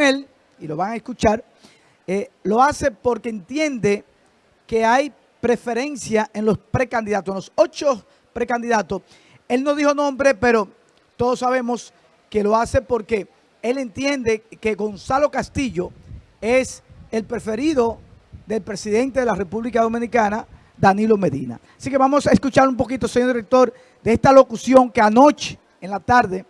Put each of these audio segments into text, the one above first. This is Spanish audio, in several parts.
él, y lo van a escuchar, eh, lo hace porque entiende que hay preferencia en los precandidatos, en los ocho precandidatos. Él no dijo nombre, pero todos sabemos que lo hace porque él entiende que Gonzalo Castillo es el preferido del presidente de la República Dominicana, Danilo Medina. Así que vamos a escuchar un poquito, señor director, de esta locución que anoche en la tarde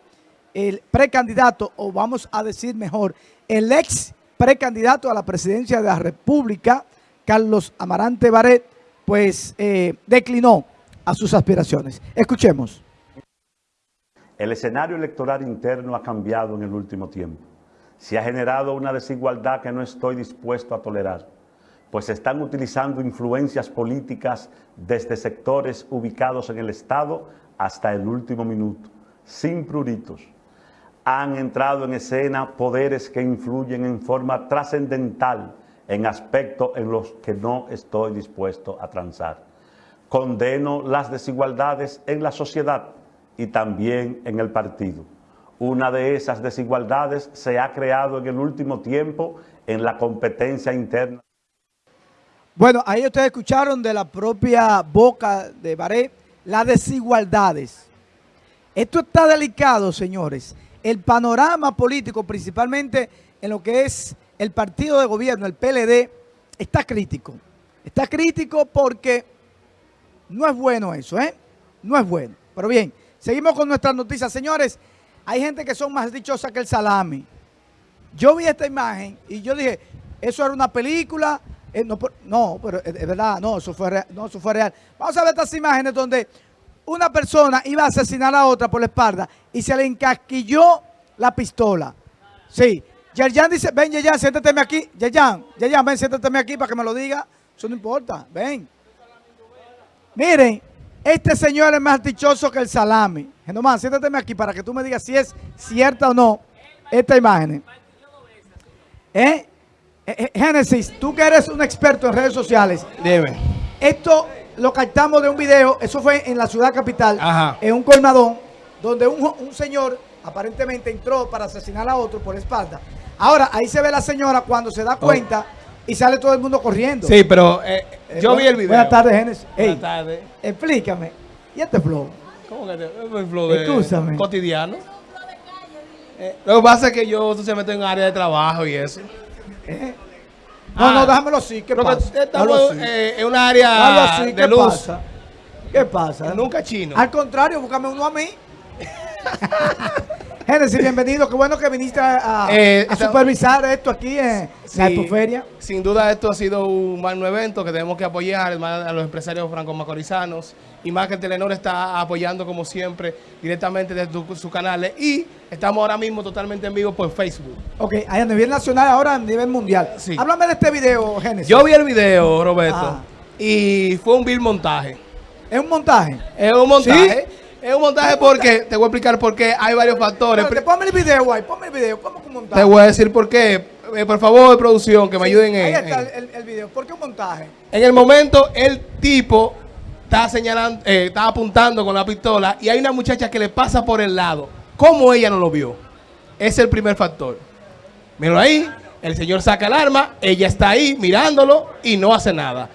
el precandidato, o vamos a decir mejor, el ex precandidato a la presidencia de la República, Carlos Amarante Baret, pues eh, declinó a sus aspiraciones. Escuchemos. El escenario electoral interno ha cambiado en el último tiempo. Se ha generado una desigualdad que no estoy dispuesto a tolerar, pues se están utilizando influencias políticas desde sectores ubicados en el Estado hasta el último minuto, sin pruritos han entrado en escena poderes que influyen en forma trascendental en aspectos en los que no estoy dispuesto a transar. Condeno las desigualdades en la sociedad y también en el partido. Una de esas desigualdades se ha creado en el último tiempo en la competencia interna. Bueno, ahí ustedes escucharon de la propia boca de Baré las desigualdades. Esto está delicado, señores el panorama político, principalmente en lo que es el partido de gobierno, el PLD, está crítico. Está crítico porque no es bueno eso, ¿eh? No es bueno. Pero bien, seguimos con nuestras noticias. Señores, hay gente que son más dichosas que el salami. Yo vi esta imagen y yo dije, eso era una película. Eh, no, pero es verdad, no eso, fue no, eso fue real. Vamos a ver estas imágenes donde una persona iba a asesinar a otra por la espalda y se le encasquilló la pistola. Sí. Yerjan dice, ven Yerjan, siéntate aquí. Yerjan, Yerjan, ven, siéntate aquí para que me lo diga. Eso no importa, ven. Miren, este señor es más dichoso que el salami. Genomán, siéntate aquí para que tú me digas si es cierta o no esta imagen. ¿Eh? eh, eh Génesis, tú que eres un experto en redes sociales. Debe. Esto lo captamos de un video, eso fue en la ciudad capital, en un colmadón, donde un, señor aparentemente entró para asesinar a otro por espalda. Ahora, ahí se ve la señora cuando se da oh. cuenta y sale todo el mundo corriendo. Sí, pero eh, eh, yo vi el video. Buenas tardes, Genesis. Buenas tardes. Explícame. ¿Y este flow? ¿Cómo que este es flow de cotidiano? Eh, lo que pasa es que yo se meto en área de trabajo y eso. No, no, ah. déjamelo así. ¿Qué pasa? Estamos eh, en un área de ¿Qué luz. Pasa? ¿Qué pasa? Nunca chino. Al contrario, búscame uno a mí. Génesis, bienvenido. Qué bueno que viniste a, eh, supervisar esto aquí en, tu feria. Sin duda esto ha sido un magno evento que tenemos que apoyar a los empresarios franco-macorizanos y más que Telenor está apoyando como siempre directamente desde sus canales y estamos ahora mismo totalmente en vivo por Facebook. Ok, a nivel nacional ahora a nivel mundial. Sí. Háblame de este video, Génesis. Yo vi el video, Roberto, ah. y fue un vil montaje. ¿Es un montaje? Es un montaje. Es un montaje porque, te voy a explicar por qué hay varios factores. Pero, ponme el video, guay, ponme el video. ¿Cómo un montaje? Te voy a decir por qué. Eh, por favor, producción, que me ayuden en Ahí está El, el, video. ¿Por qué un montaje? En el momento, el tipo está señalando, eh, está apuntando con la pistola y hay una muchacha que le pasa por el lado. ¿Cómo ella no lo vio? Es el primer factor. Míralo ahí, el señor saca el arma, ella está ahí mirándolo y no hace nada.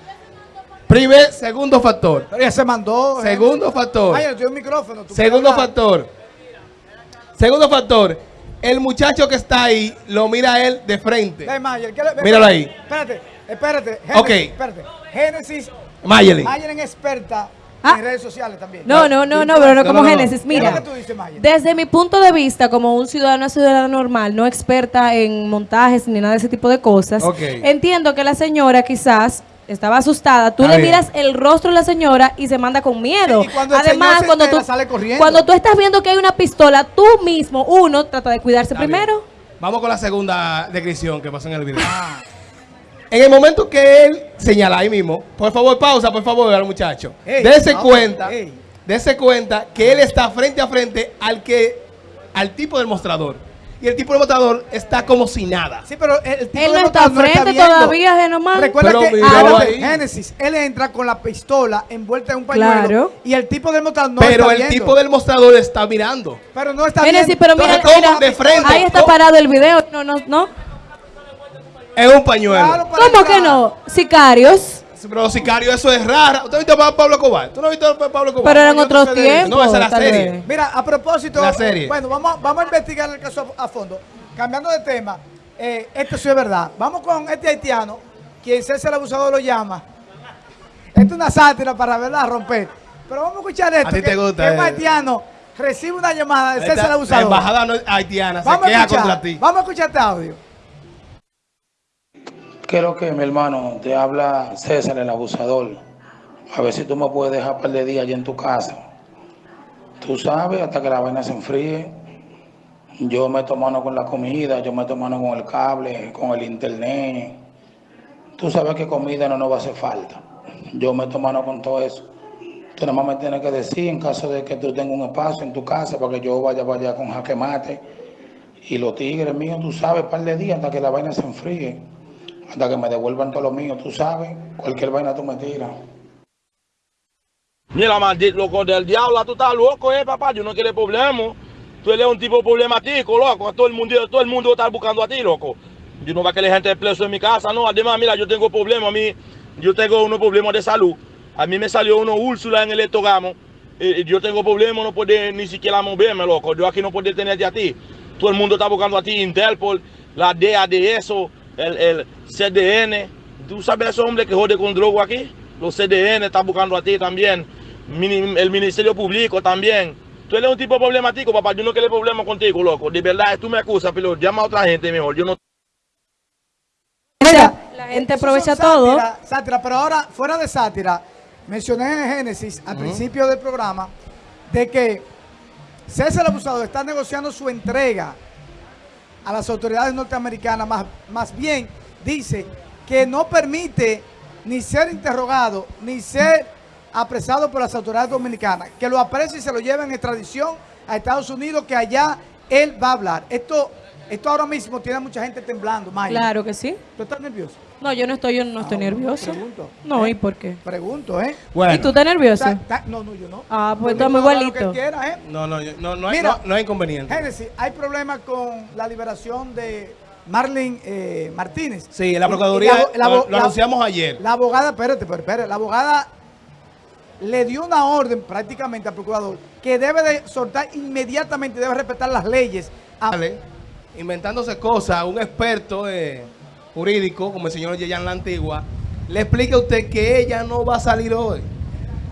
Primer, segundo factor. Pero ella se mandó. Eh. Segundo factor. Ay, un micrófono. Segundo factor. Segundo factor. El muchacho que está ahí lo mira a él de frente. Míralo ahí. Espérate, espérate. ok. Espérate. Génesis Mayelin. Mayelin experta ah. en redes sociales también. No, no, no, no, pero no como Génesis. Mira, desde mi punto de vista, como un ciudadano, una ciudadana normal, no experta en montajes ni nada de ese tipo de cosas, entiendo que la señora quizás estaba asustada. Tú le miras el rostro de la señora y se manda con miedo. Además, cuando tú, cuando tú estás viendo que hay una pistola, tú mismo, uno, trata de cuidarse primero. Vamos con la segunda descripción que pasó en el video. Ah. En el momento que él señala ahí mismo, por favor, pausa, por favor, al muchacho. Dese cuenta, cuenta que él está frente a frente al que, al tipo del mostrador. y el tipo de votador está como si nada. Sí, pero el tipo él de no está frente todavía, Genomán. Recuerda pero que ahora, Génesis, él entra con la pistola envuelta en un pañuelo claro. y el tipo del mostrador no Pero el tipo del mostrador está mirando. Pero no está Génesis, viendo. pero mira, mira de frente. ahí está parado el video. No, no, no. Es un pañuelo. Claro, ¿Cómo que no? Sicarios. Pero sicario, eso es raro. ¿Usted ha visto a Pablo Cobar? ¿Tú no has visto a Pablo Cobar? Pero en otros tiempos. No, esa es la serie. Mira, a propósito. La serie. Bueno, vamos, vamos a investigar el caso a, fondo. Cambiando de tema, eh, esto sí es verdad. Vamos con este haitiano, quien César el abusador lo llama. Esto es una sátira para verla romper. Pero vamos a escuchar esto. A ti te gusta. Que un haitiano recibe una llamada de César el abusador. La embajada haitiana se queja contra ti. Vamos a escuchar este audio. Quiero que mi hermano te habla César el abusador. A ver si tú me puedes dejar un par de días allí en tu casa. Tú sabes, hasta que la vaina se enfríe. Yo meto mano con la comida, yo meto mano con el cable, con el internet. Tú sabes que comida no nos va a hacer falta. Yo meto mano con todo eso. Tú nada más me tienes que decir en caso de que tú tengas un espacio en tu casa para que yo vaya vaya con jaque mate. Y los tigres míos, tú sabes, un par de días hasta que la vaina se enfríe hasta que me devuelvan todo lo mío, tú sabes, cualquier vaina tú me tiras. Mira, maldito loco del diablo, tú estás loco, eh, papá, yo no quiero problema. Tú eres un tipo problemático, loco, todo el mundo, todo el mundo está buscando a ti, loco. Yo no va a querer gente preso en mi casa, no. Además, mira, yo tengo problemas, a mí, yo tengo unos problemas de salud. A mí me salió una úrsula en el estogamo. Y yo tengo problemas, no puedo ni siquiera moverme, loco. Yo aquí no puedo tenerte a ti. Todo el mundo está buscando a ti, Interpol, la DEA de eso, el, el CDN. ¿Tú sabes ese hombre que jode con droga aquí? Los CDN están buscando a ti también. El Ministerio Público también. Tú eres un tipo problemático, papá. Yo no quiero problema contigo, loco. De verdad, tú me acusas, pero llama a otra gente mejor. Yo no... la gente aprovecha todo. Sátira, pero ahora, fuera de sátira, mencioné en Génesis, al principio del programa, de que César el Abusador está negociando su entrega a las autoridades norteamericanas, más, más bien dice que no permite ni ser interrogado, ni ser apresado por las autoridades dominicanas, que lo aprecie y se lo lleven en extradición a Estados Unidos, que allá él va a hablar. Esto, esto ahora mismo tiene a mucha gente temblando, Maya. Claro que sí. ¿Tú estás nervioso? No, yo no estoy, yo no estoy ah, nervioso. Pregunto. No, ¿y por qué? Pregunto, ¿eh? ¿Y tú estás nervioso? no, no, yo no. Ah, pues estamos igualitos. ¿eh? No, no, no, no, hay, no, hay inconveniente. Génesis, hay problemas con la liberación de Marlene eh, Martínez. Sí, la Procuraduría lo, anunciamos ayer. La abogada, espérate, espérate, la abogada le dio una orden prácticamente al procurador que debe de soltar inmediatamente, debe respetar las leyes. Vale. Inventándose cosas, un experto... Eh, jurídico, como el señor Yeyan La Antigua, le explique a usted que ella no va a salir hoy.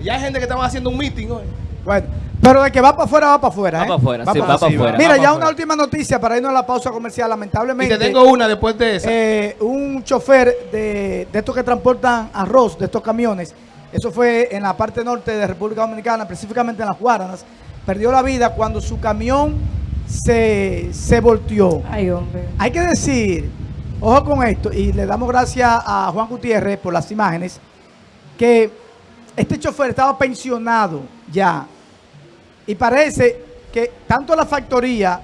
Ya hay gente que estaba haciendo un meeting hoy. Bueno, pero de que va para afuera, va para afuera. Va ¿eh? para afuera, sí, va para afuera. Mira, ya una última noticia para irnos a la pausa comercial, lamentablemente. Y te tengo una después de esa. Eh, un chofer de, de estos que transportan arroz, de estos camiones, eso fue en la parte norte de República Dominicana, específicamente en las Guaranas, perdió la vida cuando su camión se, se volteó. Ay, hombre. Hay que decir Ojo con esto, y le damos gracias a Juan Gutiérrez por las imágenes, que este chofer estaba pensionado ya, y parece que tanto la factoría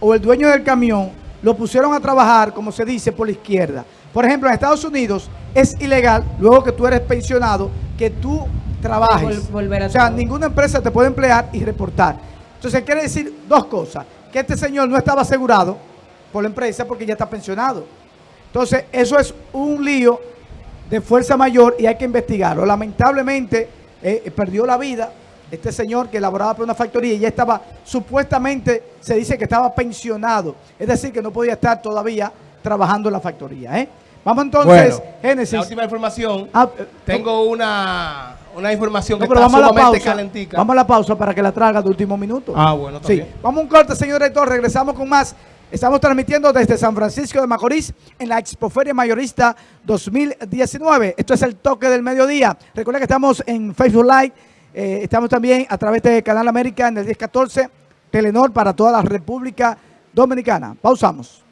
o el dueño del camión lo pusieron a trabajar, como se dice, por la izquierda. Por ejemplo, en Estados Unidos es ilegal, luego que tú eres pensionado, que tú trabajes. o sea, ninguna empresa te puede emplear y reportar. Entonces, quiere decir dos cosas. Que este señor no estaba asegurado por la empresa porque ya está pensionado. Entonces, eso es un lío de fuerza mayor y hay que investigarlo. Lamentablemente, eh, perdió la vida este señor que elaboraba por una factoría y ya estaba, supuestamente, se dice que estaba pensionado. Es decir, que no podía estar todavía trabajando en la factoría. ¿eh? Vamos entonces, Génesis. La última información. Ah, eh, tengo una, una información que está vamos sumamente calentica. Vamos a la pausa para que la traga de último minuto. Ah, bueno, sí. Vamos a un corte, señor director. Regresamos con más Estamos transmitiendo desde San Francisco de Macorís en la Expoferia Mayorista 2019. Esto es el toque del mediodía. Recuerda que estamos en Facebook Live. Eh, estamos también a través de Canal América en el 1014, Telenor para toda la República Dominicana. Pausamos.